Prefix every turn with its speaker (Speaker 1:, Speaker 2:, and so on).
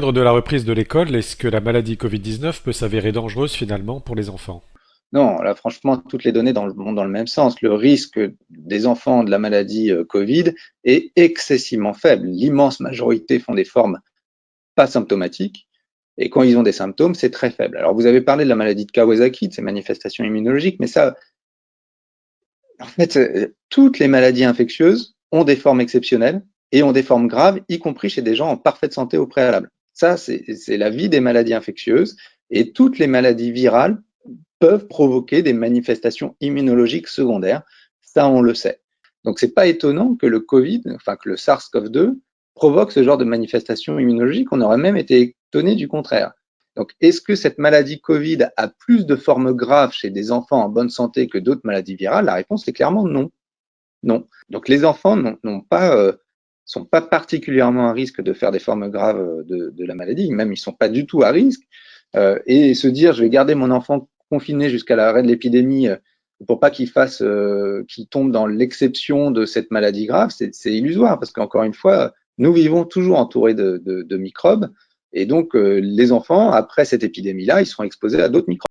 Speaker 1: de la reprise de l'école, est-ce que la maladie Covid-19 peut s'avérer dangereuse finalement pour les enfants?
Speaker 2: Non, là franchement, toutes les données vont dans le même sens. Le risque des enfants de la maladie euh, Covid est excessivement faible. L'immense majorité font des formes pas symptomatiques. Et quand ils ont des symptômes, c'est très faible. Alors, vous avez parlé de la maladie de Kawasaki, de ces manifestations immunologiques, mais ça, en fait, euh, toutes les maladies infectieuses ont des formes exceptionnelles et ont des formes graves, y compris chez des gens en parfaite santé au préalable. Ça, c'est la vie des maladies infectieuses et toutes les maladies virales peuvent provoquer des manifestations immunologiques secondaires. Ça, on le sait. Donc, c'est pas étonnant que le Covid, enfin que le SARS-CoV-2 provoque ce genre de manifestations immunologiques. On aurait même été étonné du contraire. Donc, est-ce que cette maladie Covid a plus de formes graves chez des enfants en bonne santé que d'autres maladies virales? La réponse est clairement non. Non. Donc, les enfants n'ont pas euh, sont pas particulièrement à risque de faire des formes graves de, de la maladie, même ils sont pas du tout à risque. Euh, et se dire, je vais garder mon enfant confiné jusqu'à l'arrêt de l'épidémie euh, pour pas qu'il fasse, euh, qu'il tombe dans l'exception de cette maladie grave, c'est illusoire parce qu'encore une fois, nous vivons toujours entourés de, de, de microbes et donc euh, les enfants, après cette épidémie-là, ils seront exposés à d'autres microbes.